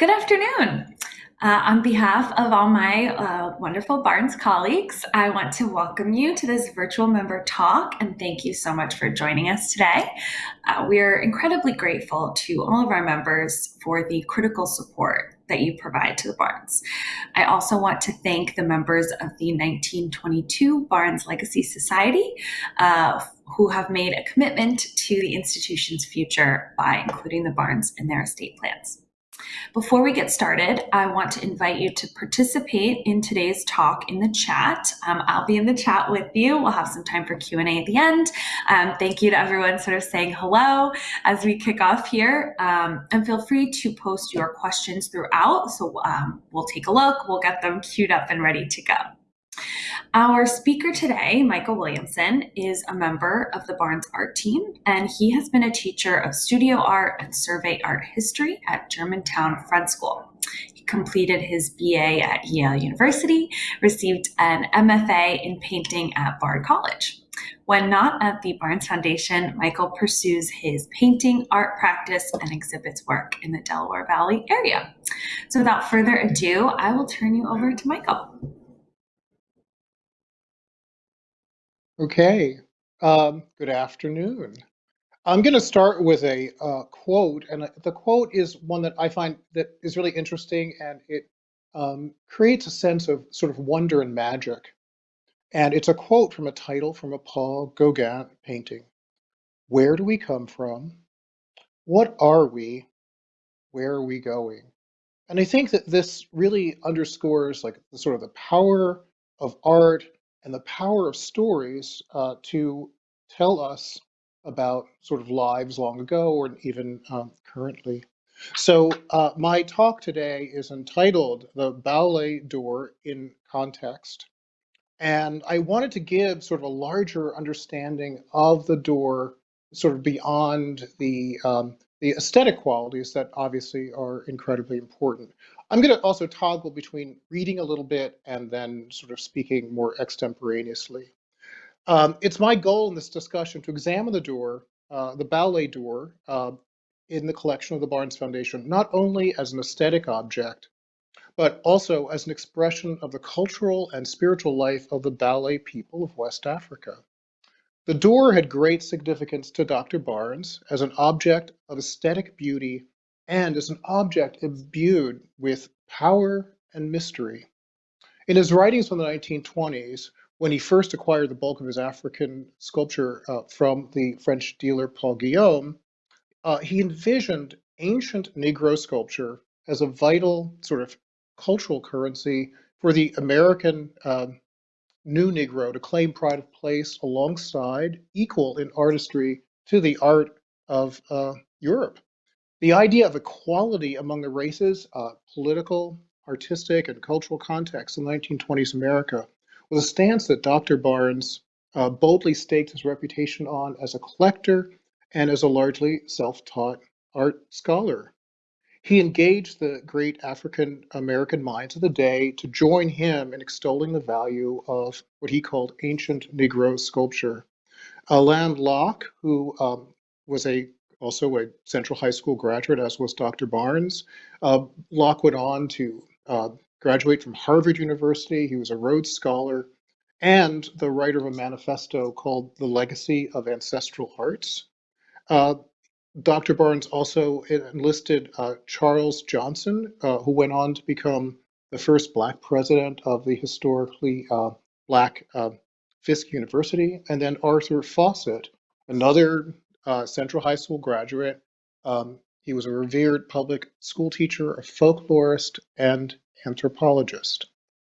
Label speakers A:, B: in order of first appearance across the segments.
A: Good afternoon. Uh, on behalf of all my uh, wonderful Barnes colleagues, I want to welcome you to this virtual member talk and thank you so much for joining us today. Uh, we are incredibly grateful to all of our members for the critical support that you provide to the Barnes. I also want to thank the members of the 1922 Barnes Legacy Society uh, who have made a commitment to the institution's future by including the Barnes in their estate plans. Before we get started, I want to invite you to participate in today's talk in the chat. Um, I'll be in the chat with you. We'll have some time for Q&A at the end. Um, thank you to everyone sort of saying hello as we kick off here. Um, and feel free to post your questions throughout. So um, we'll take a look, we'll get them queued up and ready to go. Our speaker today, Michael Williamson, is a member of the Barnes Art Team, and he has been a teacher of studio art and survey art history at Germantown Friend School. He completed his BA at Yale University, received an MFA in painting at Bard College. When not at the Barnes Foundation, Michael pursues his painting, art practice, and exhibits work in the Delaware Valley area. So without further ado, I will turn you over to Michael.
B: Okay, um, good afternoon. I'm going to start with a uh, quote, and uh, the quote is one that I find that is really interesting, and it um, creates a sense of sort of wonder and magic. And it's a quote from a title from a Paul Gauguin painting. Where do we come from? What are we? Where are we going? And I think that this really underscores like the sort of the power of art and the power of stories uh, to tell us about sort of lives long ago or even um, currently. So uh, my talk today is entitled The Baoulé Door in Context. And I wanted to give sort of a larger understanding of the door, sort of beyond the um, the aesthetic qualities that obviously are incredibly important. I'm going to also toggle between reading a little bit and then sort of speaking more extemporaneously. Um, it's my goal in this discussion to examine the door, uh, the Baoulé door, uh, in the collection of the Barnes Foundation, not only as an aesthetic object, but also as an expression of the cultural and spiritual life of the Baoulé people of West Africa. The door had great significance to Dr. Barnes as an object of aesthetic beauty and as an object imbued with power and mystery. In his writings from the 1920s, when he first acquired the bulk of his African sculpture uh, from the French dealer Paul Guillaume, uh, he envisioned ancient Negro sculpture as a vital sort of cultural currency for the American um, new Negro to claim pride of place alongside, equal in artistry to the art of uh, Europe. The idea of equality among the races, uh, political, artistic, and cultural context in 1920s America was a stance that Dr. Barnes uh, boldly staked his reputation on as a collector and as a largely self-taught art scholar. He engaged the great African American minds of the day to join him in extolling the value of what he called ancient Negro sculpture. Alain Locke, who um, was a also a Central High School graduate, as was Dr. Barnes. Uh, Locke went on to uh, graduate from Harvard University. He was a Rhodes Scholar and the writer of a manifesto called The Legacy of Ancestral Arts. Uh, Dr. Barnes also enlisted uh, Charles Johnson, uh, who went on to become the first Black president of the historically uh, Black uh, Fisk University, and then Arthur Fauset, another uh, Central High School graduate. Um, he was a revered public school teacher, a folklorist, and anthropologist.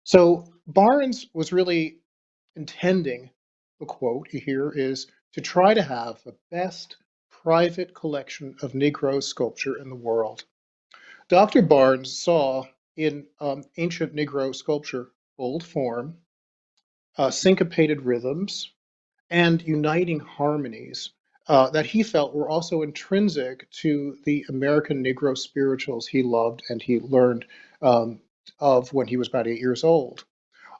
B: So Barnes was really intending, the quote here is, to try to have the best private collection of Negro sculpture in the world. Dr. Barnes saw in um, ancient Negro sculpture bold form, uh, syncopated rhythms, and uniting harmonies uh, that he felt were also intrinsic to the American Negro spirituals he loved and he learned um, of when he was about eight years old.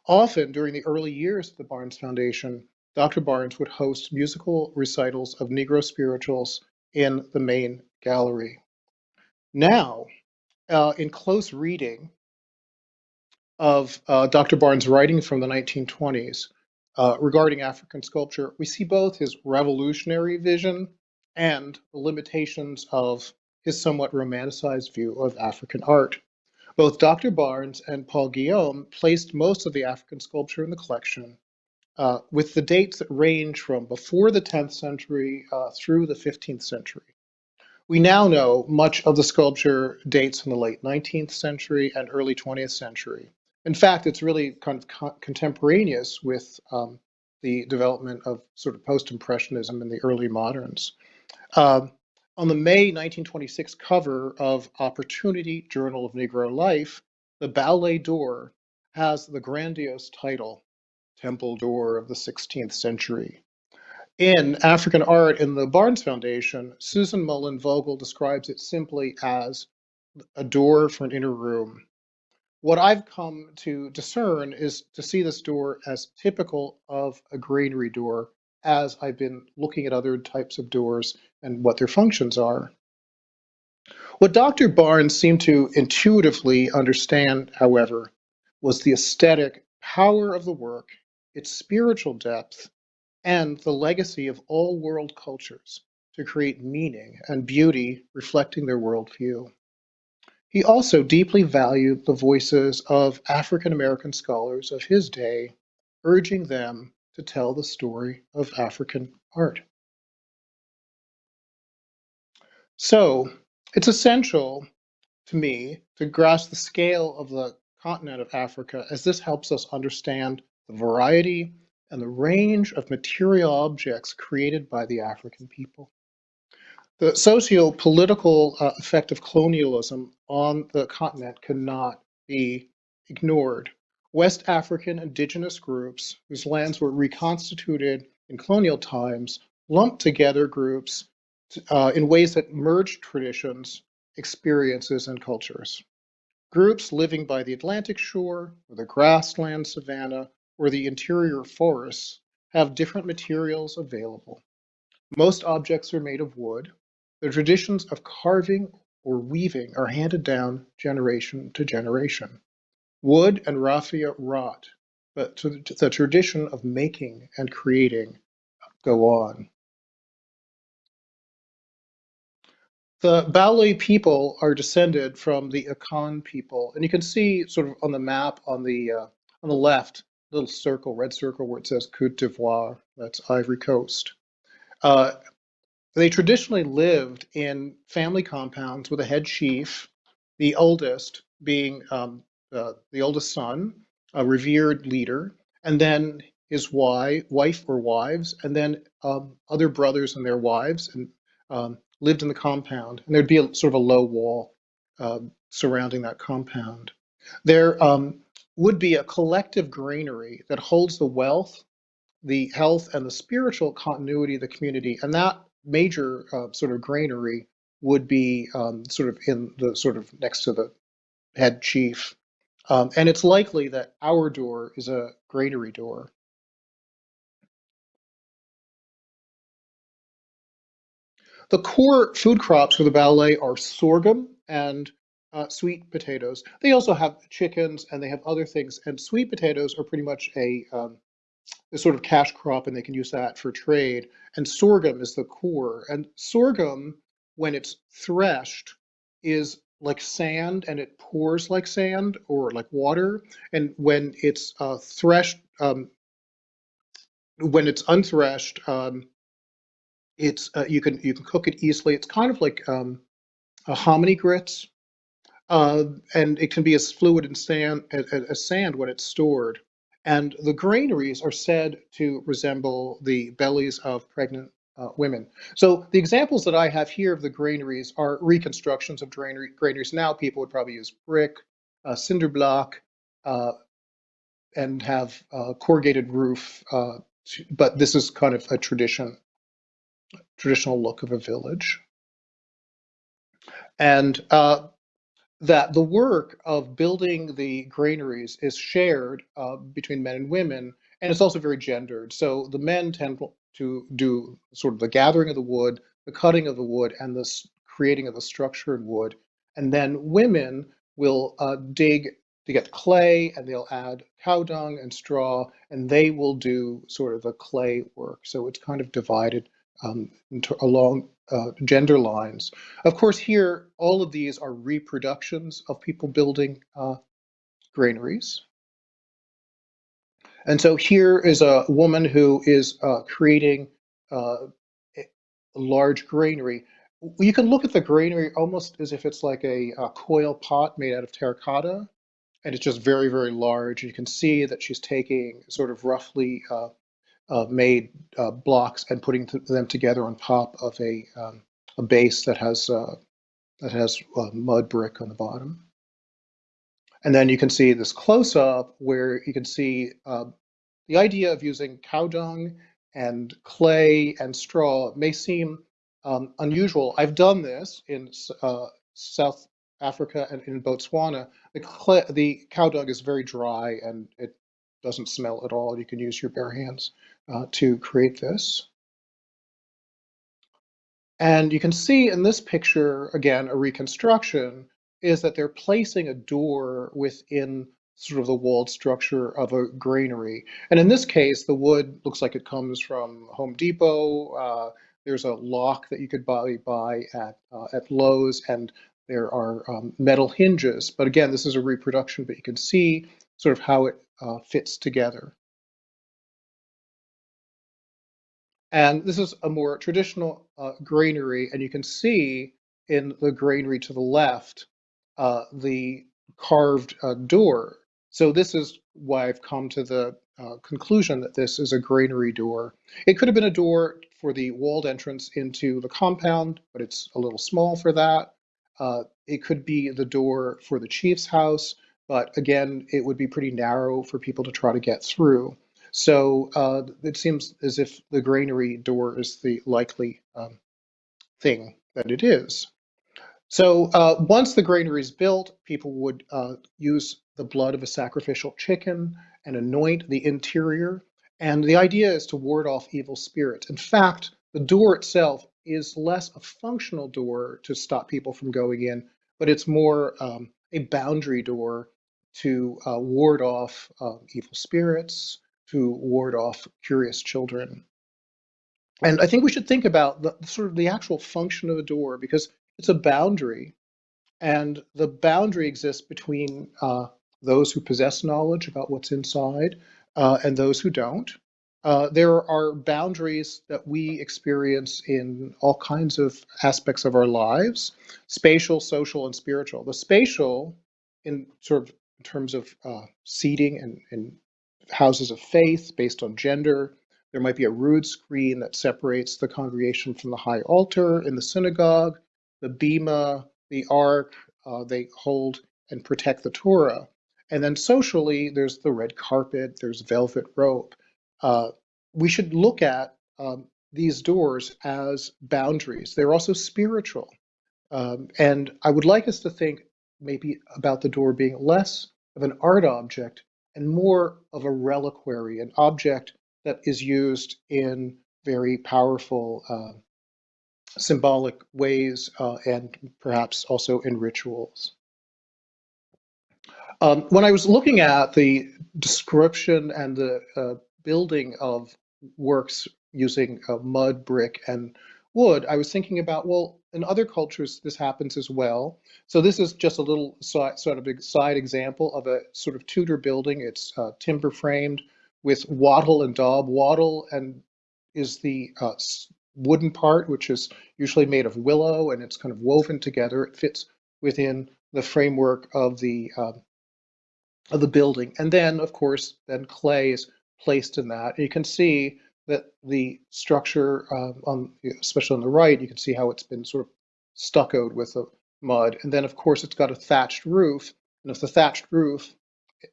B: Often during the early years of the Barnes Foundation, Dr. Barnes would host musical recitals of Negro spirituals in the main gallery. Now, uh, in close reading of uh, Dr. Barnes' writing from the 1920s uh, regarding African sculpture, we see both his revolutionary vision and the limitations of his somewhat romanticized view of African art. Both Dr. Barnes and Paul Guillaume placed most of the African sculpture in the collection, uh, with the dates that range from before the 10th century uh, through the 15th century. We now know much of the sculpture dates from the late 19th century and early 20th century. In fact, it's really kind of co contemporaneous with um, the development of sort of post-impressionism in the early moderns. Um, on the May 1926 cover of Opportunity Journal of Negro Life, the Baoulé door has the grandiose title, Temple Door of the 16th Century. In African Art in the Barnes Foundation, Susan Mullin Vogel describes it simply as a door for an inner room. What I've come to discern is to see this door as typical of a granary door as I've been looking at other types of doors and what their functions are. What Dr. Barnes seemed to intuitively understand, however, was the aesthetic power of the work, its spiritual depth, and the legacy of all world cultures to create meaning and beauty reflecting their worldview. He also deeply valued the voices of African American scholars of his day, urging them to tell the story of African art. So it's essential to me to grasp the scale of the continent of Africa as this helps us understand the variety and the range of material objects created by the African people. The socio-political uh, effect of colonialism on the continent cannot be ignored. West African indigenous groups whose lands were reconstituted in colonial times lumped together groups uh, in ways that merged traditions, experiences, and cultures. Groups living by the Atlantic shore, or the grassland savanna, or the interior forests have different materials available. Most objects are made of wood. The traditions of carving or weaving are handed down generation to generation. Wood and raffia rot, but the tradition of making and creating go on. The Baoulé people are descended from the Akan people, and you can see sort of on the map on the uh, on the left, little circle, red circle where it says Cote d'Ivoire, that's Ivory Coast. Uh, they traditionally lived in family compounds with a head chief, the oldest being um, uh, the oldest son, a revered leader, and then his wife, wife or wives, and then um, other brothers and their wives, and um, lived in the compound. And there'd be a, sort of a low wall uh, surrounding that compound. There um, would be a collective granary that holds the wealth, the health, and the spiritual continuity of the community. And that major uh, sort of granary would be um, sort of in the sort of next to the head chief. Um, and it's likely that our door is a granary door. The core food crops for the Baoulé are sorghum and uh, sweet potatoes. They also have chickens and they have other things. And sweet potatoes are pretty much a, um, a sort of cash crop, and they can use that for trade. And sorghum is the core. And sorghum, when it's threshed, is like sand and it pours like sand or like water. And when it's uh, threshed, um, when it's unthreshed, um, it's uh, you can you can cook it easily. It's kind of like um, a hominy grits, uh, and it can be as fluid and sand as, as sand when it's stored. And the granaries are said to resemble the bellies of pregnant uh, women. So the examples that I have here of the granaries are reconstructions of granary, granaries. Now people would probably use brick, uh, cinder block, uh, and have a corrugated roof. Uh, but this is kind of a tradition, traditional look of a village. And uh, that the work of building the granaries is shared uh, between men and women, and it's also very gendered. So the men tend to do sort of the gathering of the wood, the cutting of the wood, and the creating of the structure in wood, And then women will uh, dig to get clay and they'll add cow dung and straw and they will do sort of the clay work. So it's kind of divided um, along uh, gender lines. Of course, here, all of these are reproductions of people building uh, granaries. And so here is a woman who is uh, creating uh, a large granary. You can look at the granary almost as if it's like a, a coil pot made out of terracotta, and it's just very, very large. You can see that she's taking sort of roughly uh, made uh, blocks and putting them together on top of a, um, a base that has uh, that has uh, mud brick on the bottom. And then you can see this close up where you can see uh, the idea of using cow dung and clay and straw may seem um, unusual. I've done this in uh, South Africa and in Botswana. The, clay, the cow dung is very dry and it doesn't smell at all. You can use your bare hands to create this. And you can see in this picture, again, a reconstruction, is that they're placing a door within sort of the walled structure of a granary. And in this case, the wood looks like it comes from Home Depot. Uh, there's a lock that you could buy, buy at, uh, at Lowe's, and there are um, metal hinges. But again, this is a reproduction, but you can see sort of how it uh, fits together. And this is a more traditional uh, granary, and you can see in the granary to the left uh, the carved uh, door. So this is why I've come to the uh, conclusion that this is a granary door. It could have been a door for the walled entrance into the compound, but it's a little small for that. Uh, it could be the door for the chief's house, but again, it would be pretty narrow for people to try to get through. So uh, it seems as if the granary door is the likely um, thing that it is. So uh, once the granary is built, people would uh, use the blood of a sacrificial chicken and anoint the interior. And the idea is to ward off evil spirits. In fact, the door itself is less a functional door to stop people from going in, but it's more um, a boundary door to uh, ward off uh, evil spirits, to ward off curious children. And I think we should think about the sort of the actual function of a door because it's a boundary, and the boundary exists between uh, those who possess knowledge about what's inside uh, and those who don't. Uh, there are boundaries that we experience in all kinds of aspects of our lives spatial, social, and spiritual. The spatial, in sort of in terms of uh, seating and, and houses of faith based on gender. There might be a rood screen that separates the congregation from the high altar in the synagogue, the bema, the ark, uh, they hold and protect the Torah. And then socially, there's the red carpet, there's velvet rope. Uh, we should look at um, these doors as boundaries. They're also spiritual. Um, and I would like us to think maybe about the door being less of an art object and more of a reliquary, an object that is used in very powerful uh, symbolic ways uh, and perhaps also in rituals. Um, when I was looking at the description and the uh, building of works using uh, mud, brick, and wood, I was thinking about, well, in other cultures, this happens as well. So this is just a little side, sort of a side example of a sort of Tudor building. It's uh, timber framed with wattle and daub. Wattle and is the uh, wooden part, which is usually made of willow, and it's kind of woven together. It fits within the framework of the um, of the building. And then, of course, then clay is placed in that. And you can see that the structure, uh, on especially on the right, you can see how it's been sort of stuccoed with the mud. And then, of course, it's got a thatched roof. And if the thatched roof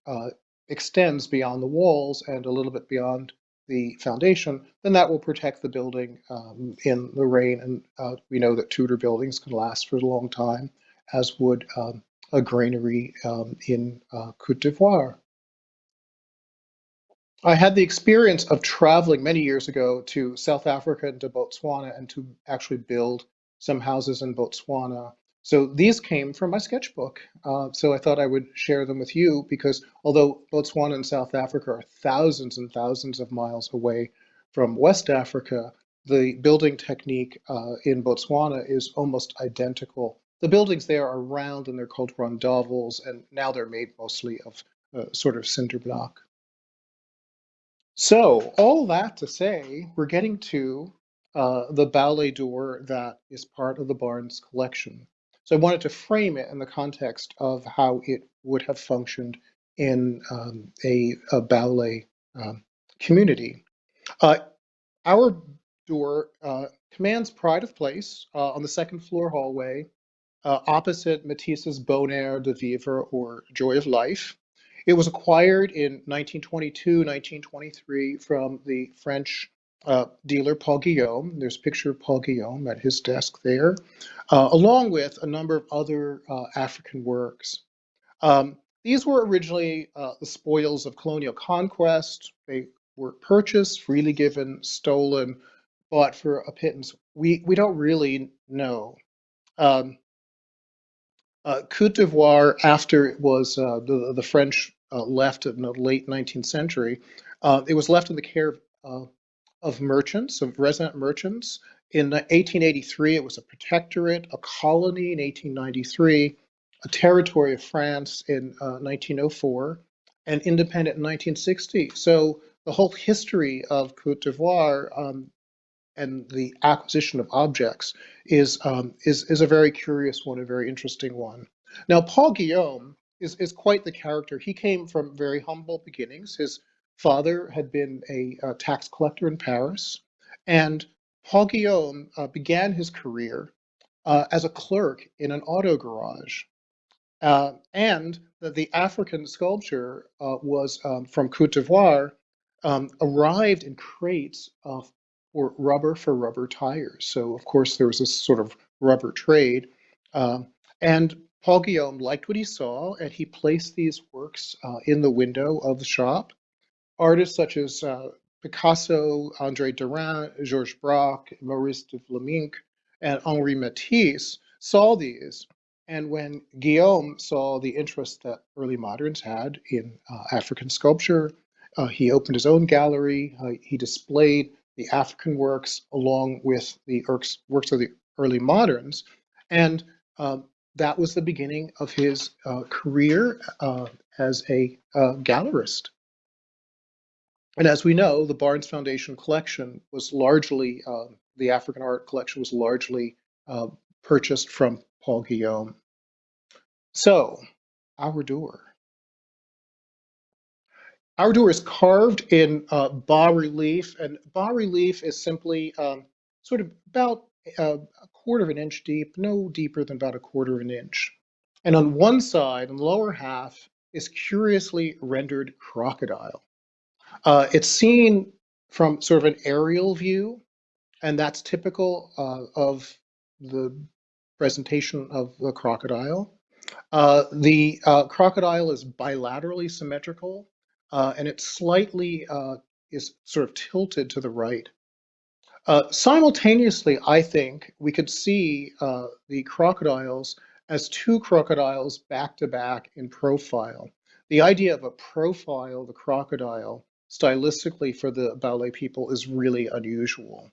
B: uh, extends beyond the walls and a little bit beyond the foundation, then that will protect the building um, in the rain. And uh, we know that Tudor buildings can last for a long time, as would um, a granary um, in uh, Cote d'Ivoire. I had the experience of traveling many years ago to South Africa and to Botswana and to actually build some houses in Botswana. So these came from my sketchbook. Uh, so I thought I would share them with you because although Botswana and South Africa are thousands and thousands of miles away from West Africa, the building technique uh, in Botswana is almost identical. The buildings there are round and they're called rondavels, and now they're made mostly of uh, sort of cinder block. So all that to say, we're getting to uh, the Baoulé door that is part of the Barnes collection. So I wanted to frame it in the context of how it would have functioned in um, a, a, Baoulé um, community. Uh, our door uh, commands pride of place uh, on the second floor hallway, uh, opposite Matisse's Bonheur de Vivre or Joy of Life. It was acquired in 1922, 1923 from the French uh, dealer Paul Guillaume. There's a picture of Paul Guillaume at his desk there, uh, along with a number of other uh, African works. Um, these were originally uh, the spoils of colonial conquest. They were purchased, freely given, stolen, bought for a pittance. We, we don't really know. Um, uh, Cote d'Ivoire, after it was uh, the, the French uh, left in the late 19th century, uh, it was left in the care of, of merchants, of resident merchants. In 1883, it was a protectorate, a colony in 1893, a territory of France in 1904, uh, and independent in 1960. So the whole history of Cote d'Ivoire um, and the acquisition of objects is, um, is, is a very curious one, a very interesting one. Now, Paul Guillaume is, is quite the character. He came from very humble beginnings. His father had been a, a tax collector in Paris, and Paul Guillaume uh, began his career uh, as a clerk in an auto garage. Uh, and the, the, African sculpture uh, was um, from Cote d'Ivoire, um, arrived in crates of or rubber for rubber tires. So of course there was this sort of rubber trade. Uh, and Paul Guillaume liked what he saw and he placed these works uh, in the window of the shop. Artists such as uh, Picasso, Andre Derain, Georges Braque, Maurice de Vlaminck, and Henri Matisse saw these. And when Guillaume saw the interest that early moderns had in uh, African sculpture, uh, he opened his own gallery. Uh, he displayed the African works along with the works of the early moderns. And uh, that was the beginning of his uh, career uh, as a uh, gallerist. And as we know, the Barnes Foundation collection was largely, uh, the African art collection was largely uh, purchased from Paul Guillaume. So, our door. Our door is carved in uh, bas relief, and bas relief is simply um, sort of about uh, quarter of an inch deep, no deeper than about a quarter of an inch. And on one side, in the lower half, is curiously rendered crocodile. Uh, it's seen from sort of an aerial view, and that's typical uh, of the presentation of the crocodile. Uh, the uh, crocodile is bilaterally symmetrical, uh, and it slightly uh, is sort of tilted to the right. Uh, simultaneously, I think we could see uh, the crocodiles as two crocodiles back to back in profile. The idea of a profile of the crocodile stylistically for the Baoulé people is really unusual.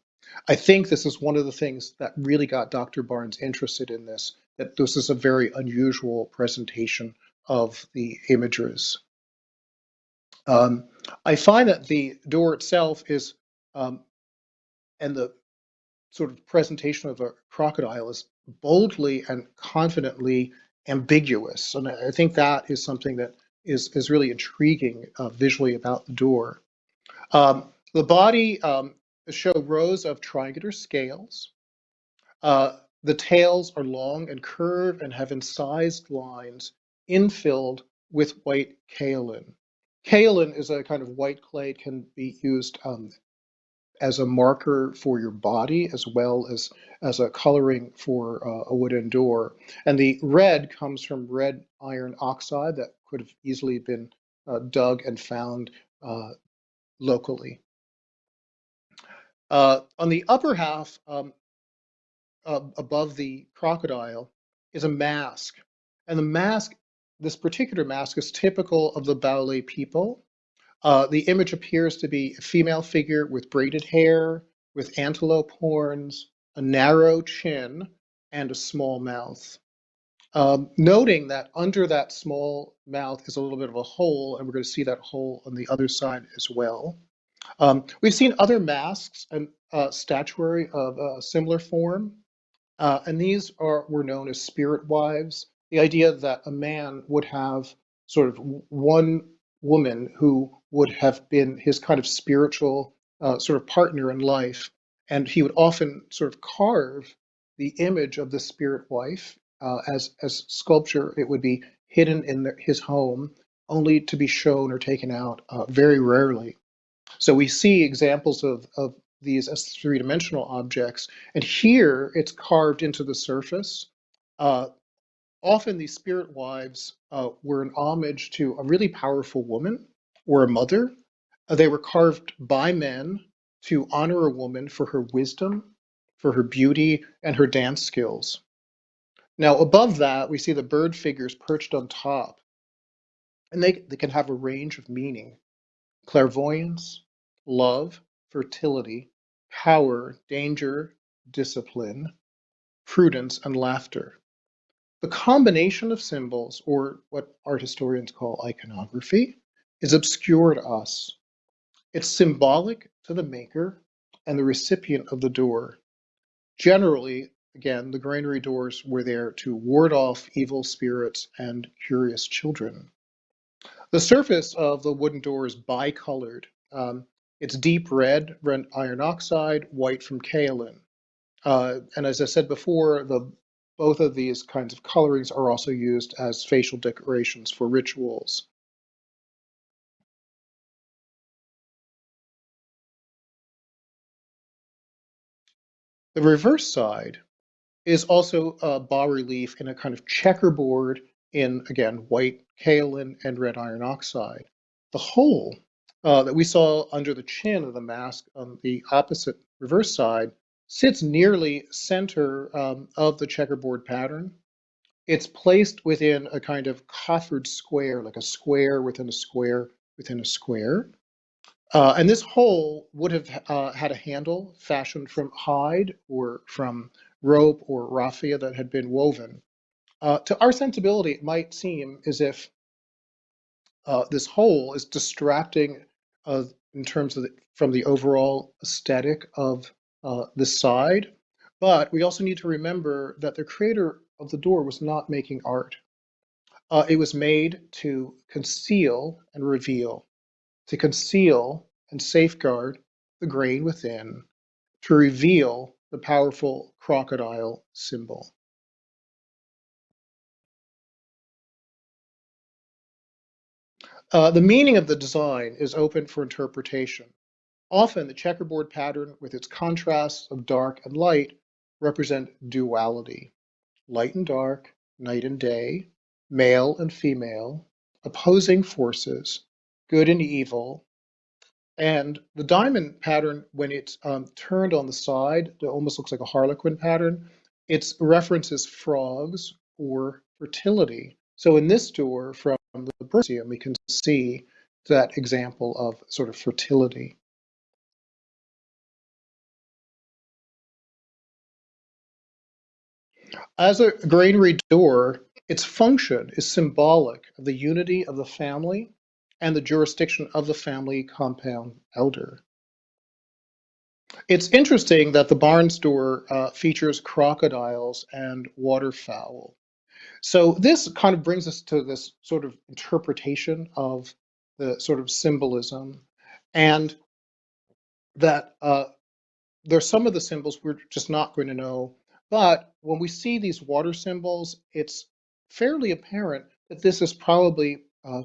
B: I think this is one of the things that really got Dr. Barnes interested in this, that this is a very unusual presentation of the images. Um, I find that the door itself is, um, and the sort of presentation of a crocodile is boldly and confidently ambiguous. And I think that is something that is, is really intriguing uh, visually about the door. Um, the body um, show rows of triangular scales. Uh, the tails are long and curved and have incised lines infilled with white kaolin. Kaolin is a kind of white clay. It can be used um, as a marker for your body as well as as a coloring for uh, a wooden door. And the red comes from red iron oxide that could have easily been uh, dug and found uh, locally. Uh, on the upper half, um, above the crocodile, is a mask. And the mask, this particular mask is typical of the Baoulé people. Uh, the image appears to be a female figure with braided hair, with antelope horns, a narrow chin, and a small mouth. Um, noting that under that small mouth is a little bit of a hole, and we're going to see that hole on the other side as well. Um, we've seen other masks and uh, statuary of a similar form, uh, and these are were known as spirit wives. The idea that a man would have sort of one woman who would have been his kind of spiritual uh, sort of partner in life, and he would often sort of carve the image of the spirit wife uh, as as sculpture. It would be hidden in the, his home, only to be shown or taken out uh, very rarely. So we see examples of, of these as three-dimensional objects, and here it's carved into the surface. Uh, often these spirit wives uh, were an homage to a really powerful woman or a mother. Uh, they were carved by men to honor a woman for her wisdom, for her beauty, and her dance skills. Now, above that, we see the bird figures perched on top, and they, they can have a range of meaning clairvoyance, love, fertility, power, danger, discipline, prudence, and laughter. The combination of symbols, or what art historians call iconography, is obscure to us. It's symbolic to the maker and the recipient of the door. Generally, again, the granary doors were there to ward off evil spirits and curious children. The surface of the wooden door is bicolored. Um, it's deep red, iron oxide, white from kaolin. Uh, and as I said before, the both of these kinds of colorings are also used as facial decorations for rituals. The reverse side is also a bas relief in a kind of checkerboard in, again, white kaolin and red iron oxide. The hole uh, that we saw under the chin of the mask on the opposite reverse side sits nearly center um, of the checkerboard pattern. It's placed within a kind of coffered square, like a square within a square within a square. Uh, and this hole would have uh, had a handle fashioned from hide or from rope or raffia that had been woven. Uh, to our sensibility, it might seem as if uh, this hole is distracting uh, in terms of the, from the overall aesthetic of uh, this side. But we also need to remember that the creator of the door was not making art. It was made to conceal and reveal, to conceal and safeguard the grain within, to reveal the powerful crocodile symbol. Uh, the meaning of the design is open for interpretation. Often the checkerboard pattern with its contrasts of dark and light represent duality. Light and dark, night and day, male and female, opposing forces, good and evil. And the diamond pattern, when it's um, turned on the side, it almost looks like a harlequin pattern. It references frogs or fertility. So in this door from the Museum, we can see that example of sort of fertility. As a granary door, its function is symbolic of the unity of the family and the jurisdiction of the family compound elder. It's interesting that the Barnes door uh, features crocodiles and waterfowl. So this kind of brings us to this sort of interpretation of the sort of symbolism and that uh, there's some of the symbols we're just not going to know. But when we see these water symbols, it's fairly apparent that this is probably uh,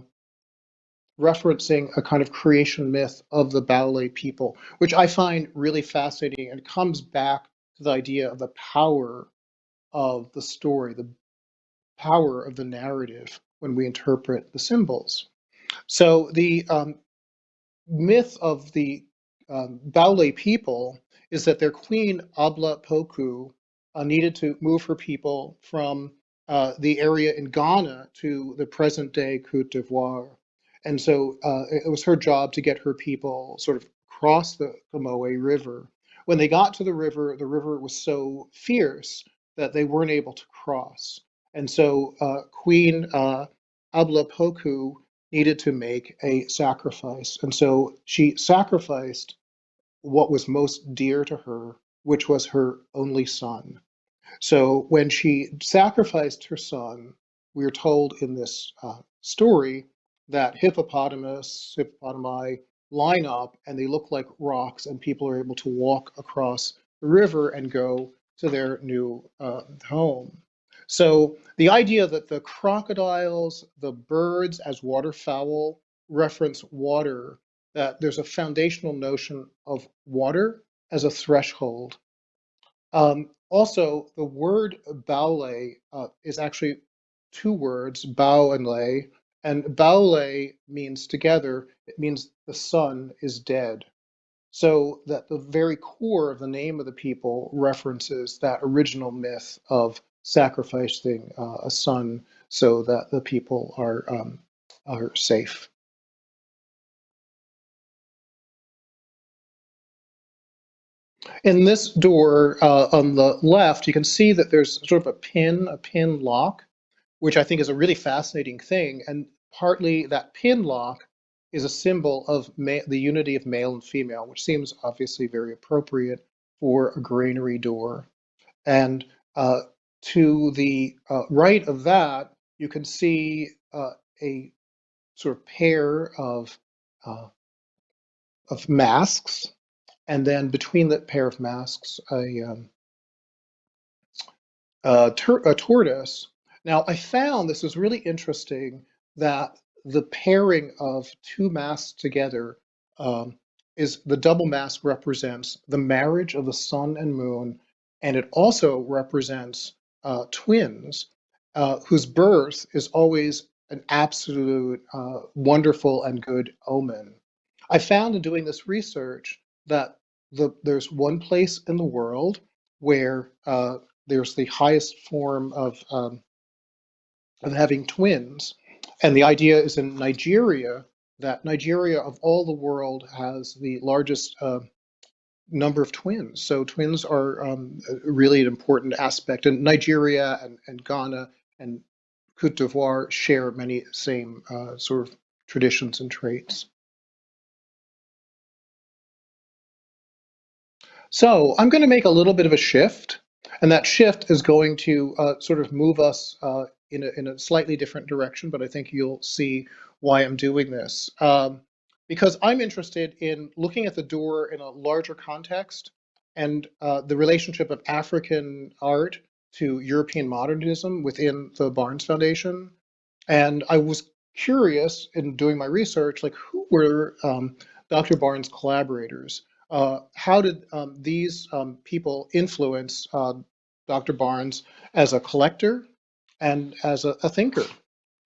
B: referencing a kind of creation myth of the Baoulé people, which I find really fascinating and comes back to the idea of the power of the story, the power of the narrative when we interpret the symbols. So the um, myth of the um, Baoulé people is that their queen, Abla Pokou, uh, needed to move her people from uh, the area in Ghana to the present day Cote d'Ivoire. And so uh, it was her job to get her people sort of cross the Comoé River. When they got to the river, the river was so fierce that they weren't able to cross. And so uh, Queen uh, Abla Pokou needed to make a sacrifice. And so she sacrificed what was most dear to her, which was her only son. So when she sacrificed her son, we are told in this uh, story that hippopotamus, hippopotami line up and they look like rocks, and people are able to walk across the river and go to their new uh, home. So the idea that the crocodiles, the birds as waterfowl reference water, that there's a foundational notion of water as a threshold. Um, also, the word baule uh, is actually two words, bao and lay, and baule means together, it means the son is dead. So that the very core of the name of the people references that original myth of sacrificing uh, a son so that the people are um, are safe. In this door uh, on the left, you can see that there's sort of a pin, a pin lock, which I think is a really fascinating thing. And partly that pin lock is a symbol of the unity of male and female, which seems obviously very appropriate for a granary door. And uh, to the uh, right of that, you can see uh, a sort of pair of uh, of masks, and then between that pair of masks, a, um, a, a tortoise. Now, I found this was really interesting that the pairing of two masks together um, is the double mask represents the marriage of the sun and moon, and it also represents uh, twins uh, whose birth is always an absolute uh, wonderful and good omen. I found in doing this research that the, there's one place in the world where uh, there's the highest form of, um, of having twins. And the idea is in Nigeria that Nigeria, of all the world, has the largest uh, number of twins. So twins are um, really an important aspect. And Nigeria and, and Ghana and Cote d'Ivoire share many same uh, sort of traditions and traits. So I'm going to make a little bit of a shift, and that shift is going to uh, sort of move us uh, in, a, in a slightly different direction, but I think you'll see why I'm doing this. Um, because I'm interested in looking at the door in a larger context and uh, the relationship of African art to European modernism within the Barnes Foundation. And I was curious in doing my research, like who were um, Dr. Barnes' collaborators? Uh, how did um, these um, people influence uh, Dr. Barnes as a collector and as a, a, thinker?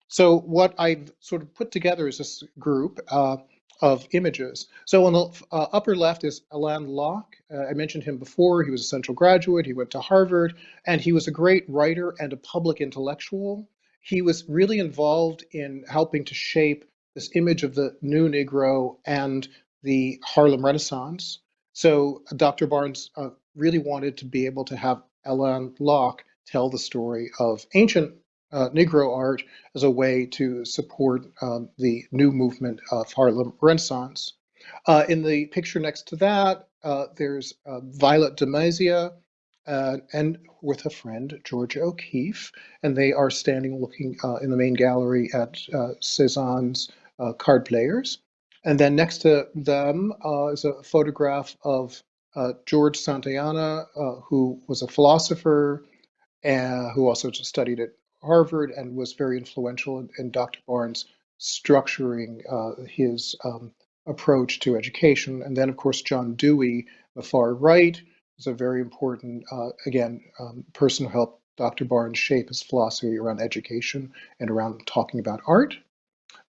B: So what I've sort of put together is this group uh, of images. So on the uh, upper left is Alain Locke. Uh, I mentioned him before. He was a Central graduate. He went to Harvard, and he was a great writer and a public intellectual. He was really involved in helping to shape this image of the new Negro and the Harlem Renaissance. So Dr. Barnes uh, really wanted to be able to have Alain Locke tell the story of ancient uh, Negro art as a way to support um, the new movement of Harlem Renaissance. Uh, in the picture next to that, uh, there's uh, Violette de Mazia uh, and with a friend, Georgia O'Keeffe, and they are standing looking uh, in the main gallery at Cezanne's card players. And then next to them is a photograph of George Santayana, who was a philosopher, uh, who also studied at Harvard and was very influential in, in Dr. Barnes structuring uh, his um, approach to education. And then, of course, John Dewey, the far right, is a very important, uh, again, um, person who helped Dr. Barnes shape his philosophy around education and around talking about art.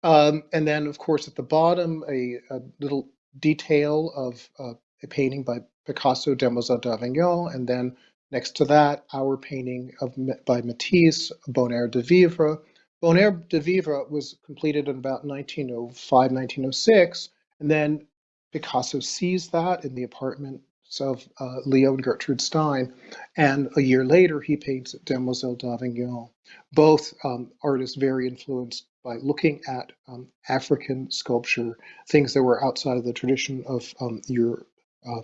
B: Um, and then, of course, at the bottom, a, a little detail of uh, a painting by Picasso, Demoiselle d'Avignon, and then Next to that, our painting of, by Matisse, Bonheur de Vivre. Bonheur de Vivre was completed in about 1905, 1906, and then Picasso sees that in the apartments of uh, Leo and Gertrude Stein, and a year later he paints Demoiselle d'Avignon. Both um, artists very influenced by looking at um, African sculpture, things that were outside of the tradition of um, Europe. Uh,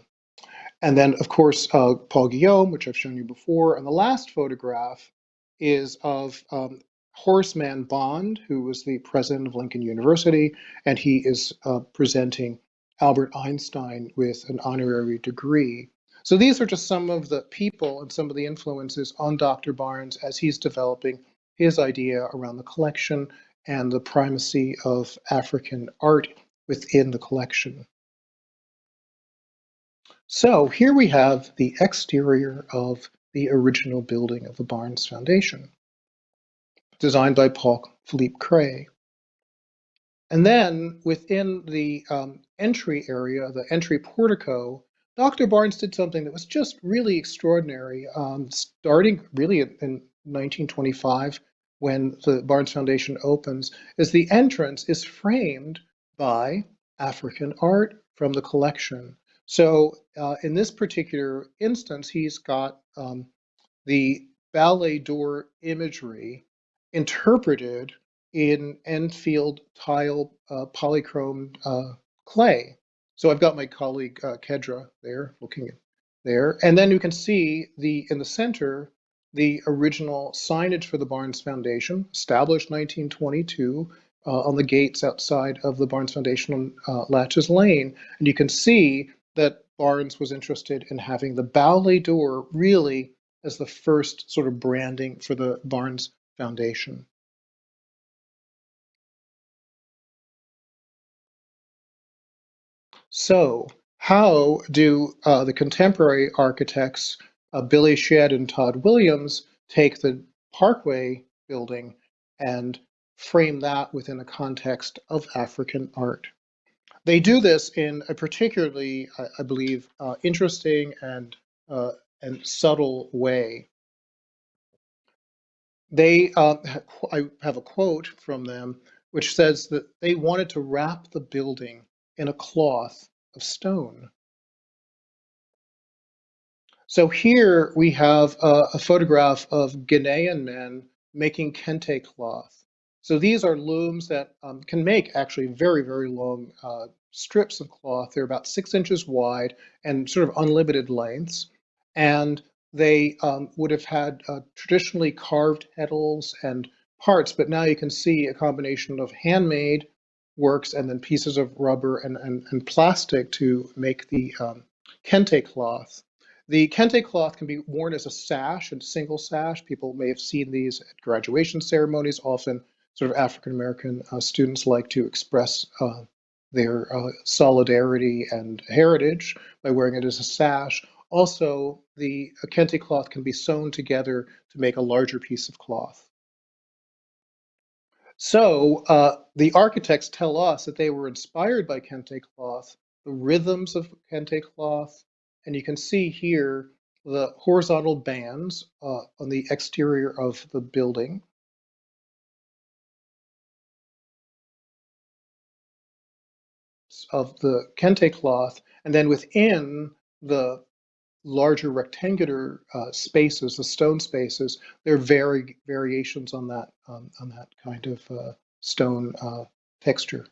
B: and then, of course, uh, Paul Guillaume, which I've shown you before. And the last photograph is of um, Horace Mann Bond, who was the president of Lincoln University, and he is uh, presenting Albert Einstein with an honorary degree. So these are just some of the people and some of the influences on Dr. Barnes as he's developing his idea around the collection and the primacy of African art within the collection. So here we have the exterior of the original building of the Barnes Foundation, designed by Paul Philippe Cret. And then within the um, entry area, the entry portico, Dr. Barnes did something that was just really extraordinary, um, starting really in, in 1925 when the Barnes Foundation opens, is the entrance is framed by African art from the collection. So uh, in this particular instance, he's got um, the Baoulé door imagery interpreted in Enfield tile uh, polychrome uh, clay. So I've got my colleague uh, Kedra there looking at there. And then you can see the in the center, the original signage for the Barnes Foundation, established 1922, uh, on the gates outside of the Barnes Foundation on uh, Latches Lane. And you can see that Barnes was interested in having the Baoulé door really as the first sort of branding for the Barnes Foundation. So how do uh, the contemporary architects, uh, Billie Tsien and Tod Williams, take the Parkway building and frame that within a context of African art? They do this in a particularly, I, I believe, uh, interesting and uh, and subtle way. They, uh, I have a quote from them which says that they wanted to wrap the building in a cloth of stone. So here we have a, a photograph of Ghanaian men making kente cloth. So these are looms that um, can make actually very, very long uh, strips of cloth. They're about six inches wide and sort of unlimited lengths. And they um, would have had uh, traditionally carved petals and parts, but now you can see a combination of handmade works and then pieces of rubber and, and, and plastic to make the um, kente cloth. The kente cloth can be worn as a sash, and single sash. People may have seen these at graduation ceremonies. Often, sort of African American uh, students like to express uh, their uh, solidarity and heritage by wearing it as a sash. Also, the kente cloth can be sewn together to make a larger piece of cloth. So uh, the architects tell us that they were inspired by kente cloth, the rhythms of kente cloth, and you can see here the horizontal bands uh, on the exterior of the building. Of the kente cloth, and then within the larger rectangular uh, spaces, the stone spaces, there are vari variations on that um, on that kind of uh, stone uh, texture.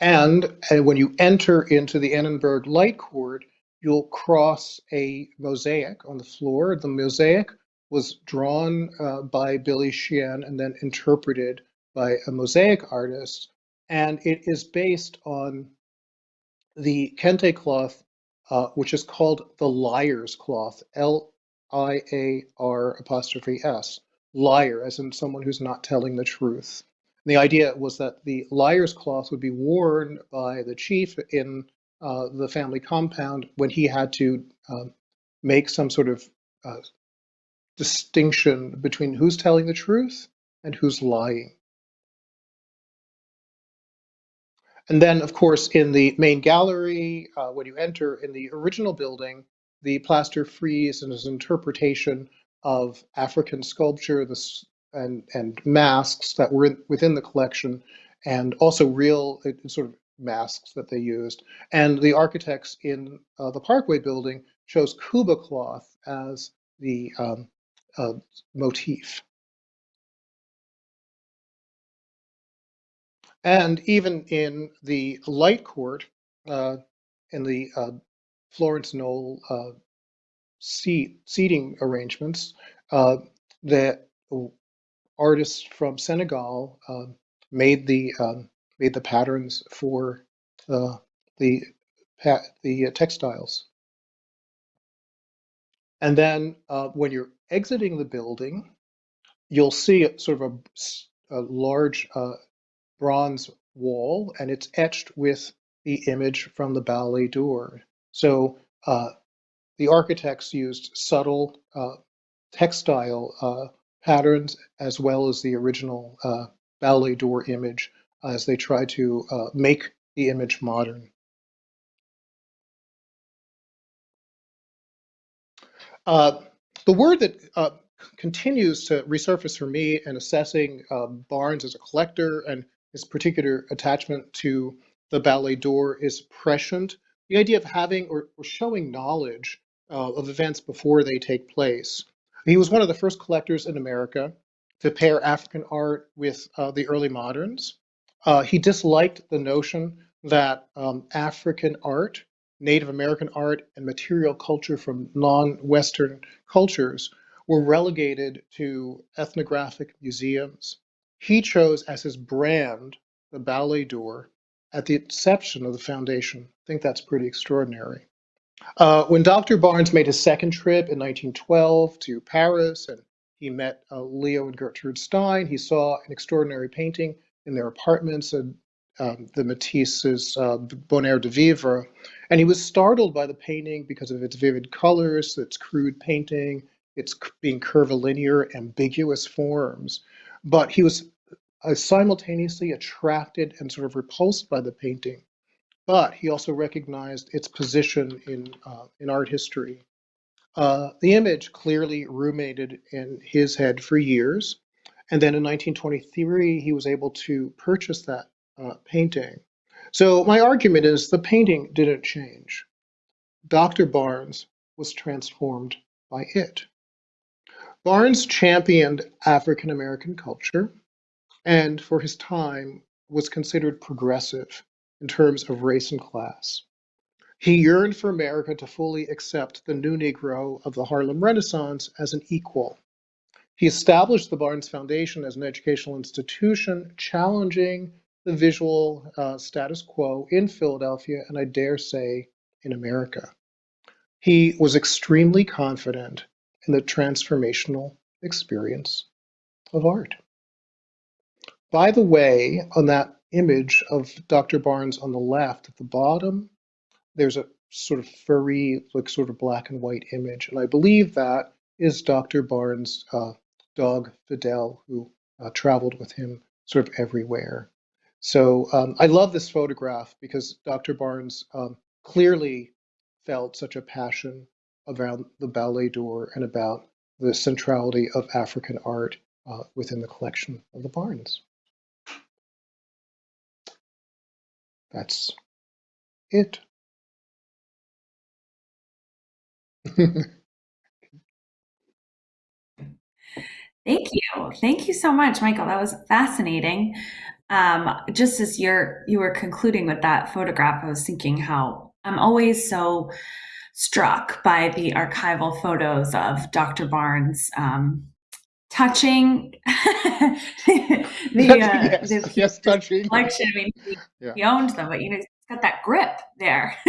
B: And, and when you enter into the Annenberg Light Court, you'll cross a mosaic on the floor. The mosaic was drawn uh, by Billie Tsien and then interpreted by a mosaic artist and it is based on the kente cloth, uh, which is called the liar's cloth, L-I-A-R apostrophe S, liar, as in someone who's not telling the truth. And the idea was that the liar's cloth would be worn by the chief in uh, the family compound when he had to uh, make some sort of uh, distinction between who's telling the truth and who's lying. And then, of course, in the main gallery, uh, when you enter in the original building, the plaster frieze and his interpretation of African sculpture this, and, and masks that were in, within the collection, and also real uh, sort of masks that they used. And the architects in uh, the Parkway building chose Kuba cloth as the um, uh, motif. And even in the light court, uh, in the uh, Florence Knoll uh, seat, seating arrangements, uh, the artists from Senegal uh, made the um, made the patterns for uh, the the textiles. And then when you're exiting the building, you'll see sort of a, a large uh, bronze wall, and it's etched with the image from the Baoulé door. So uh, the architects used subtle uh, textile uh, patterns as well as the original uh, Baoulé door image as they try to uh, make the image modern. Uh, the word that uh, continues to resurface for me in assessing uh, Barnes as a collector and his particular attachment to the Baoulé door is prescient. The idea of having or, or showing knowledge uh, of events before they take place. He was one of the first collectors in America to pair African art with uh, the early moderns. Uh, he disliked the notion that um, African art, Native American art, and material culture from non-Western cultures were relegated to ethnographic museums. He chose as his brand the Baoulé door at the inception of the foundation. I think that's pretty extraordinary. Uh, when Dr. Barnes made his second trip in 1912 to Paris and he met uh, Leo and Gertrude Stein, he saw an extraordinary painting in their apartments and um, the Matisse's uh, Bonheur de Vivre. And he was startled by the painting because of its vivid colors, its crude painting, its being curvilinear, ambiguous forms. But he was uh, simultaneously attracted and sort of repulsed by the painting but he also recognized its position in, uh, in art history. Uh, the image clearly ruminated in his head for years, and then in 1923 he was able to purchase that uh, painting. So my argument is the painting didn't change. Dr. Barnes was transformed by it. Barnes championed African American culture and for his time was considered progressive in terms of race and class. He yearned for America to fully accept the new Negro of the Harlem Renaissance as an equal. He established the Barnes Foundation as an educational institution, challenging the visual uh, status quo in Philadelphia and I dare say in America. He was extremely confident in the transformational experience of art. By the way, on that image of Dr. Barnes on the left at the bottom, there's a sort of furry, like sort of black and white image. And I believe that is Dr. Barnes' uh, dog, Fidèle, who uh, traveled with him sort of everywhere. So um, I love this photograph because Dr. Barnes um, clearly felt such a passion around the Baoulé door and about the centrality of African art uh, within the collection of the Barnes. That's it.
A: Thank you. Thank you so much, Michael. That was fascinating. Um, just as you're you were concluding with that photograph, I was thinking how I'm always so struck by the archival photos of Dr. Barnes um, touching the, uh,
B: yes,
A: the,
B: yes, touching.
A: collection. I mean, he, yeah. he owned them, but you know, he's got that grip there.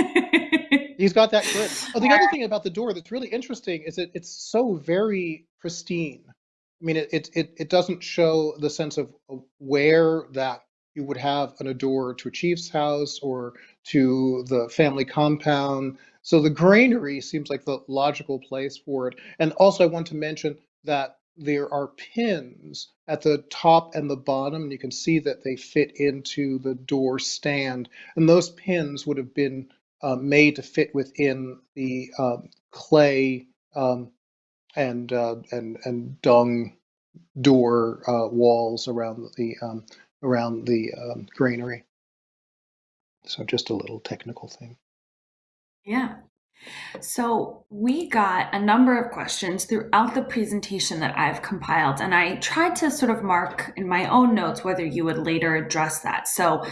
B: he's got that grip. Oh, the other thing about the door that's really interesting is that it's so very pristine. I mean, it it it, it doesn't show the sense of, of where that you would have an door to a chief's house or to the family compound. So the granary seems like the logical place for it. And also, I want to mention that there are pins at the top and the bottom, and you can see that they fit into the door stand. And those pins would have been uh, made to fit within the uh, clay um, and uh, and and dung door uh, walls around the um, around the um, granary. So just a little technical thing.
A: Yeah. So we got a number of questions throughout the presentation that I've compiled, and I tried to sort of mark in my own notes whether you would later address that. So,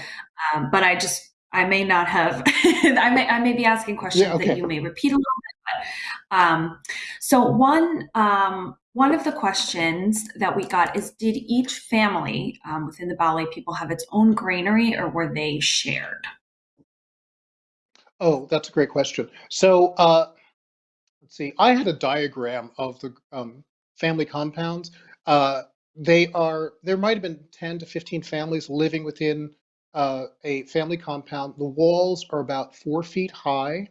A: um, but I just I may not have. I may I may be asking questions
B: Yeah, okay.
A: that you may repeat a little bit. But, um, so one um, one of the questions that we got is: Did each family um, within the Baoulé people have its own granary, or were they shared?
B: Oh, that's a great question. So uh, let's see. I had a diagram of the um, family compounds. Uh, they are there might have been 10 to 15 families living within uh, a family compound. The walls are about four feet high.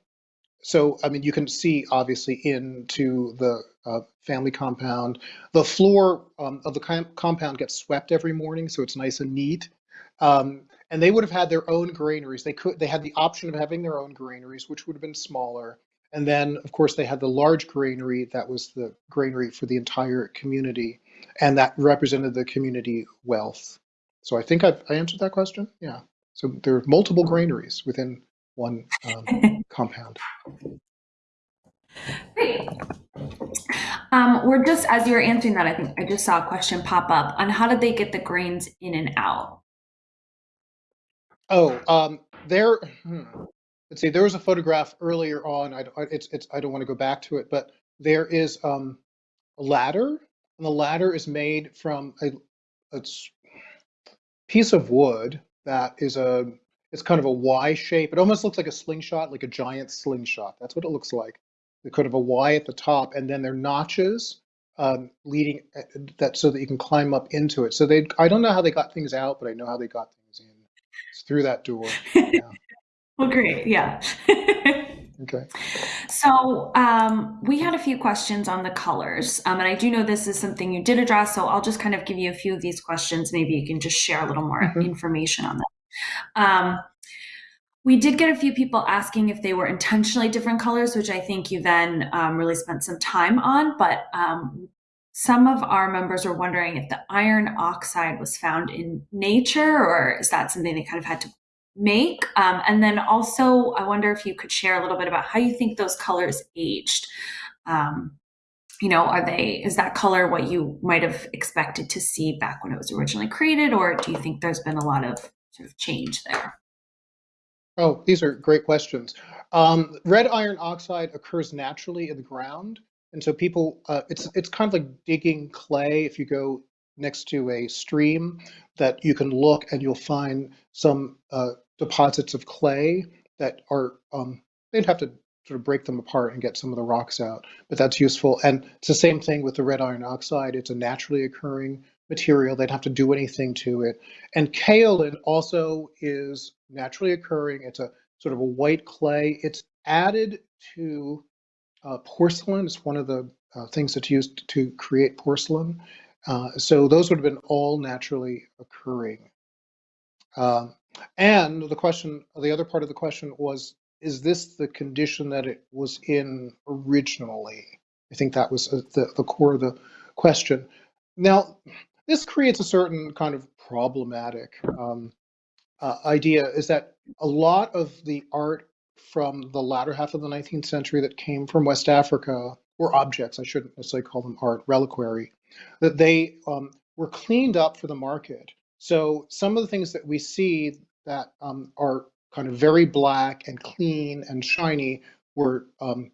B: So, I mean, you can see obviously into the uh, family compound. The floor um, of the com compound gets swept every morning, so it's nice and neat. Um, and they would have had their own granaries. They could they had the option of having their own granaries, which would have been smaller. And then, of course, they had the large granary that was the granary for the entire community, and that represented the community wealth. So I think I've I answered that question. Yeah. So there are multiple granaries within one um, compound.
A: Great. Um, we're just as you were answering that, I think I just saw a question pop up on how did they get the grains in and out?
B: Oh, um, there. Hmm, let's see. There was a photograph earlier on. I, I- it's, it's. I don't want to go back to it, but there is um, a ladder, and the ladder is made from a, piece of wood that is a. It's kind of a Y shape. It almost looks like a slingshot, like a giant slingshot. That's what it looks like. The kind of a Y at the top, and then there are notches um, leading uh, that so that you can climb up into it. So they. I don't know how they got things out, but I know how they got things in. It's through that door. Yeah.
A: Well, great. Yeah.
B: Okay.
A: So um, we had a few questions on the colors, um, and I do know this is something you did address. So I'll just kind of give you a few of these questions. Maybe you can just share a little more
B: Mhm.
A: information on them. Um, we did get a few people asking if they were intentionally different colors, which I think you then um, really spent some time on. But um, some of our members were wondering if the iron oxide was found in nature, or is that something they kind of had to make? Um, and then also, I wonder if you could share a little bit about how you think those colors aged. Um, you know, are they, is that color what you might have expected to see back when it was originally created, or do you think there's been a lot of sort of change there?
B: Oh, these are great questions. Um, red iron oxide occurs naturally in the ground, and so people, uh, it's it's kind of like digging clay. If you go next to a stream, that you can look and you'll find some uh, deposits of clay that are. Um, they'd have to sort of break them apart and get some of the rocks out, but that's useful. And it's the same thing with the red iron oxide. It's a naturally occurring material. They'd have to do anything to it. And kaolin also is naturally occurring. It's a sort of a white clay. It's added to uh, porcelain. is one of the uh, things that's used to create porcelain. Uh, so those would have been all naturally occurring. Um, and the question, the other part of the question was, is this the condition that it was in originally? I think that was uh, the, the core of the question. Now, this creates a certain kind of problematic um, uh, idea is that a lot of the art from the latter half of the 19th century that came from West Africa, or objects, I shouldn't necessarily call them art, reliquary, that they um, were cleaned up for the market. So some of the things that we see that um, are kind of very black and clean and shiny were um,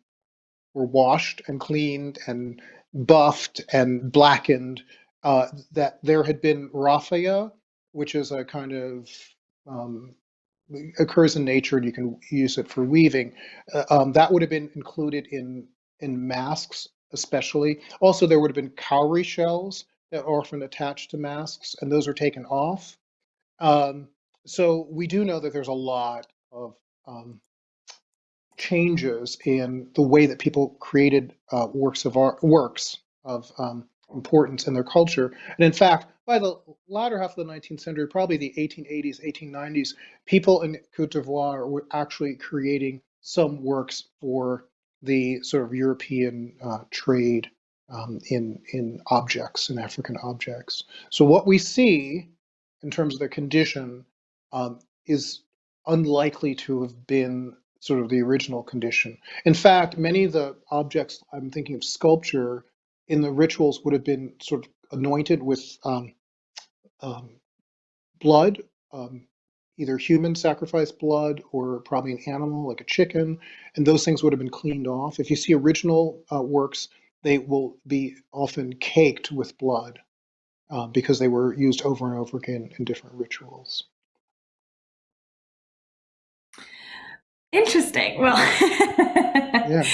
B: were washed and cleaned and buffed and blackened. Uh, that there had been raffia, which is a kind of um, occurs in nature and you can use it for weaving. Uh, um, that would have been included in in masks, especially. Also, there would have been cowrie shells that are often attached to masks, and those are taken off. Um, so we do know that there's a lot of um, changes in the way that people created uh, works of art, works of um, importance in their culture. And in fact, by the latter half of the 19th century, probably the 1880s, 1890s, people in Cote d'Ivoire were actually creating some works for the sort of European uh, trade um, in in objects, in African objects. So what we see in terms of the condition um, is unlikely to have been sort of the original condition. In fact, many of the objects I'm thinking of sculpture in the rituals would have been sort of anointed with um, um, blood, um, either human sacrifice blood or probably an animal like a chicken, and those things would have been cleaned off. If you see original uh, works, they will be often caked with blood uh, because they were used over and over again in different rituals.
A: Interesting. Well, yeah.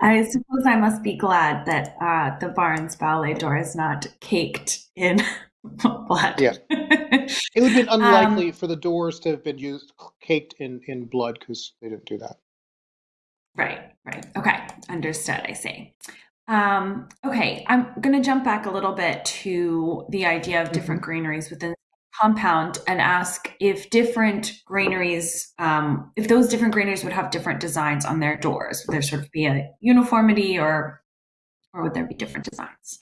A: I suppose I must be glad that uh, the Barnes Baoulé door is not caked in blood.
B: Yeah. It would have been unlikely um, for the doors to have been used caked in, in blood because they didn't do that.
A: Right, right. Okay, understood. I see. Um, okay, I'm going to jump back a little bit to the idea of different mm-hmm. granaries within compound and ask if different granaries, um, if those different granaries would have different designs on their doors. Would there sort of be a uniformity or, or would there be different designs?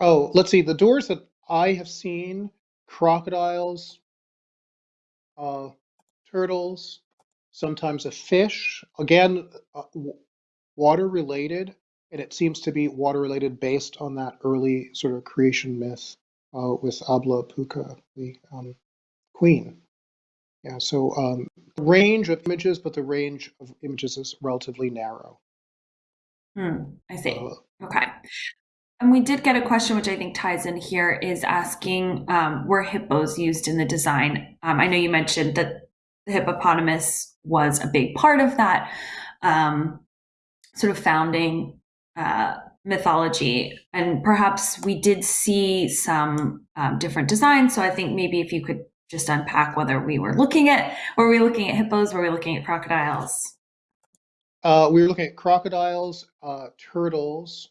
B: Oh, let's see. The doors that I have seen, crocodiles, uh, turtles, sometimes a fish, again, uh, water related, and it seems to be water related based on that early sort of creation myth uh, with Abla Pokou, the um, queen. Yeah, so um, the range of images, but the range of images is relatively narrow.
A: Hmm, I see. Uh, okay. And we did get a question, which I think ties in here, is asking um, were hippos used in the design? Um, I know you mentioned that the hippopotamus was a big part of that um, sort of founding uh, mythology. And perhaps we did see some um, different designs. So I think maybe if you could just unpack whether we were looking at, were we looking at hippos, were we looking at crocodiles?
B: Uh, we were looking at crocodiles, uh, turtles.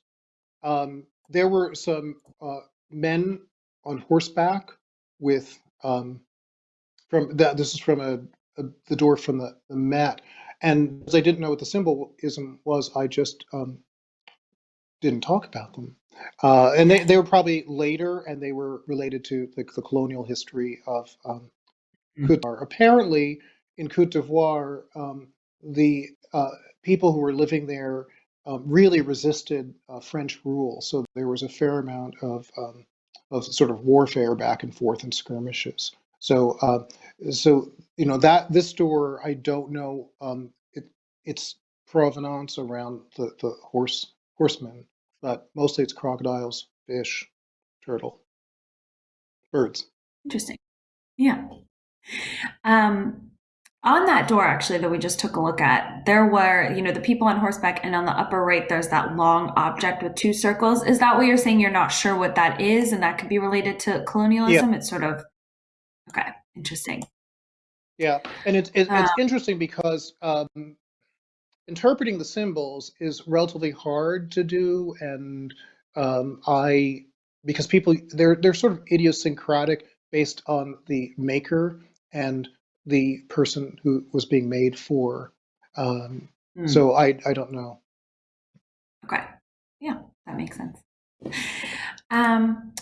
B: Um, there were some uh, men on horseback with, um, from that, this is from a, a, the door from the, the mat. And as I didn't know what the symbolism was, I just um, didn't talk about them. Uh, and they, they were probably later and they were related to the, the colonial history of um, mm. Cote d'Ivoire. Apparently, in Cote d'Ivoire, um, the uh, people who were living there um, really resisted uh, French rule. So there was a fair amount of, um, of sort of warfare back and forth and skirmishes. So, uh, so you know that this door, I don't know um, it, its provenance around the, the horse horsemen, but mostly it's crocodiles, fish, turtle, birds.
A: Interesting. Yeah. Um, on that door, actually, that we just took a look at, there were, you know, the people on horseback, and on the upper right, there's that long object with two circles. Is that what you're saying? You're not sure what that is, and that could be related to colonialism? Yeah. It's sort of, okay, interesting.
B: Yeah, and it's, it's, it's interesting because um, interpreting the symbols is relatively hard to do, and um, I because people they're they're sort of idiosyncratic based on the maker and the person who was being made for. Um, mm. So I I don't know.
A: Okay, yeah, that makes sense. Um,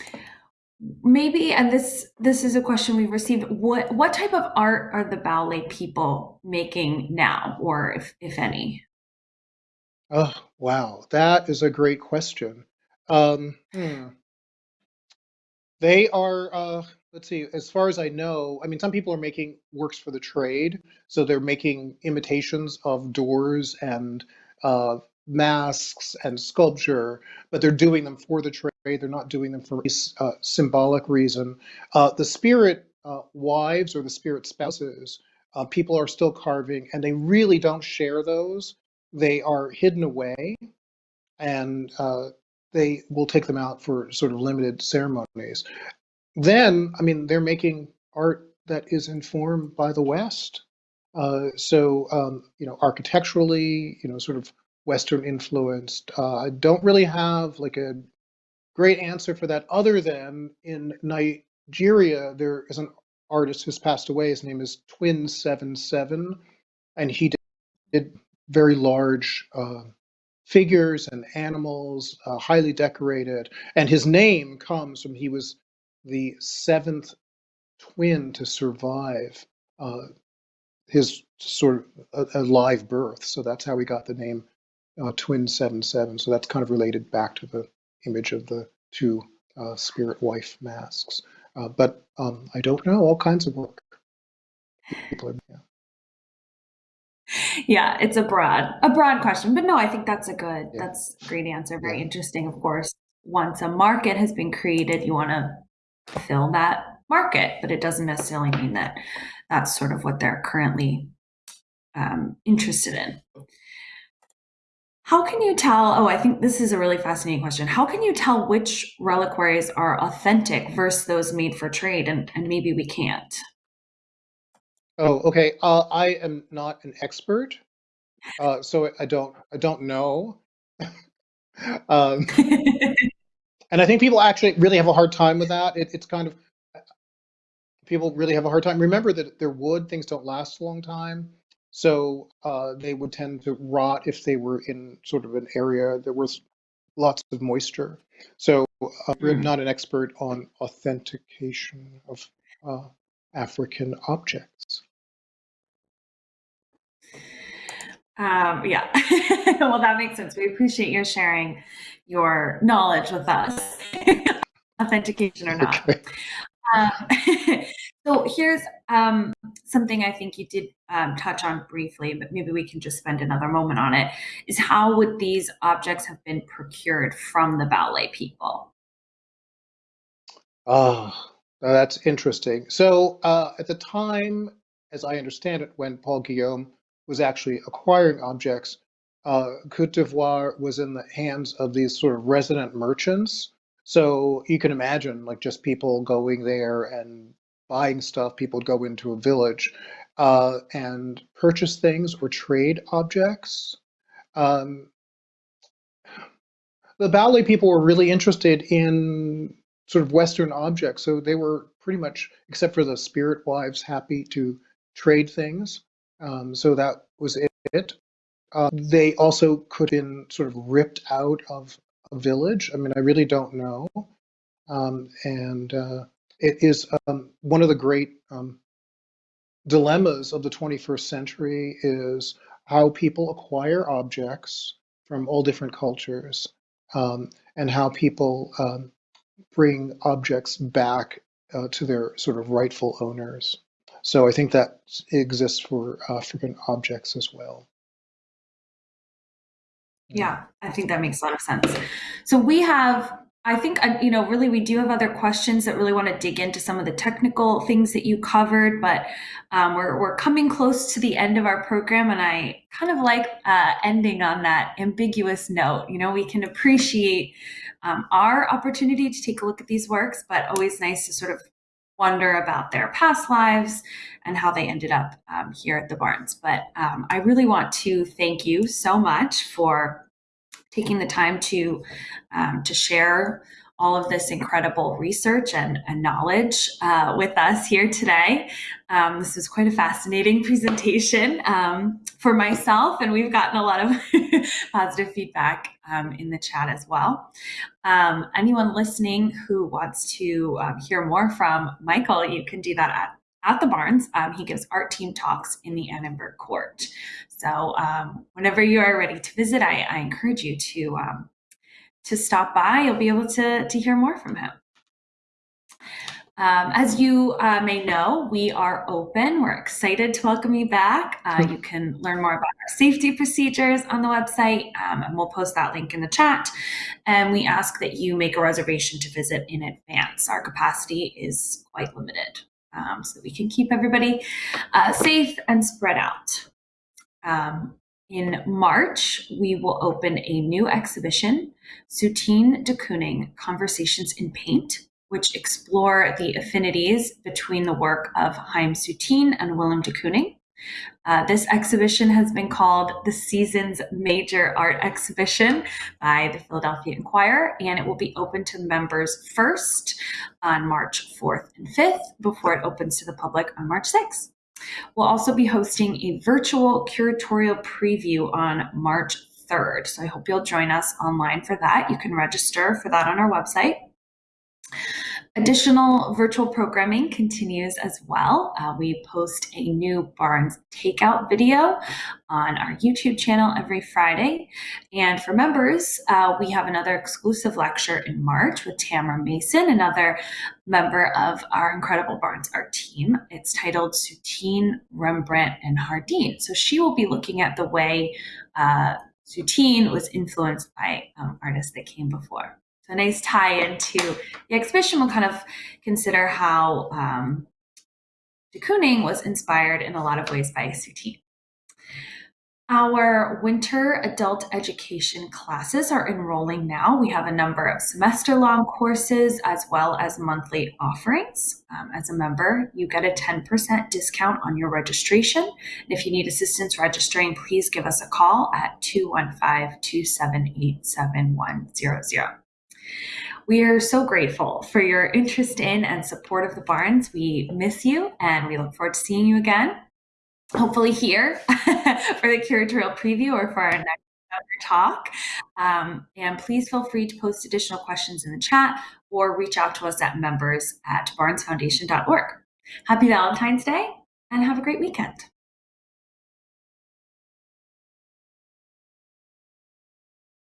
A: maybe and this this is a question we've received what what type of art are the Baoulé people making now or if if any?
B: Oh wow. That is a great question. Um hmm. they are uh let's see as far as i know i mean some people are making works for the trade so they're making imitations of doors and uh masks and sculpture, but they're doing them for the trade. They're not doing them for uh, symbolic reason. Uh, the spirit uh, wives or the spirit spouses, uh, people are still carving, and they really don't share those. They are hidden away, and uh, they will take them out for sort of limited ceremonies. Then, I mean, they're making art that is informed by the West. Uh, so, um, you know, architecturally, you know, sort of Western influenced. Uh, I don't really have like a great answer for that other than in Nigeria, there is an artist who's passed away. His name is Twin Seven Seven, and he did, did very large uh, figures and animals, uh, highly decorated. And his name comes from he was the seventh twin to survive uh, his sort of a, a, live birth. So that's how he got the name uh, Twin Seven Seven. So that's kind of related back to the image of the two uh, spirit wife masks. Uh, but um, I don't know all kinds of work. People are, yeah.
A: yeah, it's a broad a broad question, but no, I think that's a good yeah. that's a great answer. Very yeah. interesting, of course. Once a market has been created, you want to fill that market, but it doesn't necessarily mean that that's sort of what they're currently um, interested in. How can you tell? Oh, I think this is a really fascinating question. How can you tell which reliquaries are authentic versus those made for trade? And, and maybe we can't.
B: Oh, okay. Uh, I am not an expert, uh, so I don't I don't know. um, and I think people actually really have a hard time with that. It, it's kind of people really have a hard time. Remember that they're wood; things don't last a long time. So uh, they would tend to rot if they were in sort of an area that was lots of moisture. So uh, I'm not an expert on authentication of uh, African objects.
A: Um, yeah, well, that makes sense. We appreciate your sharing your knowledge with us, authentication or not. Okay. Um, so here's um, something I think you did um, touch on briefly, but maybe we can just spend another moment on it, is how would these objects have been procured from the Baoulé people?
B: Oh, that's interesting. So uh, at the time, as I understand it, when Paul Guillaume was actually acquiring objects, uh, Cote d'Ivoire was in the hands of these sort of resident merchants so you can imagine like just people going there and buying stuff. People would go into a village uh, and purchase things or trade objects. Um, the Baoulé people were really interested in sort of Western objects, so they were pretty much, except for the spirit wives, happy to trade things. Um, so that was it. Uh, they also could have been sort of ripped out of a village. I mean, I really don't know. Um, and uh, it is um, one of the great um, dilemmas of the 21st century is how people acquire objects from all different cultures um, and how people um, bring objects back uh, to their sort of rightful owners. So I think that exists for African objects as well.
A: Yeah, I think that makes a lot of sense. So we have, I think, uh, you know, really we do have other questions that really want to dig into some of the technical things that you covered, but um, we're, we're coming close to the end of our program and I kind of like uh, ending on that ambiguous note. You know, we can appreciate um, our opportunity to take a look at these works, but always nice to sort of wonder about their past lives and how they ended up um, here at the Barnes. But um, I really want to thank you so much for taking the time to um, to share all of this incredible research and, and knowledge uh, with us here today. Um, this was quite a fascinating presentation um, for myself, and we've gotten a lot of positive feedback um, in the chat as well. Um, anyone listening who wants to um, hear more from Michael, you can do that at at the Barnes. Um, he gives art team talks in the Annenberg Court. So whenever you are ready to visit, I, I encourage you to to stop by, you'll be able to, to hear more from him. Um, as you uh, may know, we are open. We're excited to welcome you back. Uh, you can learn more about our safety procedures on the website, um, and we'll post that link in the chat. And we ask that you make a reservation to visit in advance. Our capacity is quite limited, um, so we can keep everybody uh, safe and spread out. Um, in March, we will open a new exhibition, Soutine de Kooning Conversations in Paint, which explore the affinities between the work of Chaim Soutine and Willem de Kooning. Uh, this exhibition has been called the season's major art exhibition by the Philadelphia Inquirer, and it will be open to members first on March 4th and 5th before it opens to the public on March 6th. We'll also be hosting a virtual curatorial preview on March 3rd. So I hope you'll join us online for that. You can register for that on our website. Additional virtual programming continues as well. Uh, we post a new Barnes takeout video on our YouTube channel every Friday. And for members, uh, we have another exclusive lecture in March with Tamara Mason, another member of our incredible Barnes Art team. It's titled Soutine, Rembrandt, and Chardin. So she will be looking at the way uh, Soutine was influenced by um, artists that came before. So a nice tie into the exhibition We'll kind of consider how um, de Kooning was inspired in a lot of ways by Soutine. Our winter adult education classes are enrolling now. We have a number of semester long courses as well as monthly offerings. Um, as a member, you get a 10% discount on your registration. And if you need assistance registering, please give us a call at 215 278 7100. We are so grateful for your interest in and support of the Barnes. We miss you and we look forward to seeing you again, hopefully here for the curatorial preview or for our next talk. Um, and please feel free to post additional questions in the chat or reach out to us at members at barnesfoundation.org. Happy Valentine's Day and have a great weekend.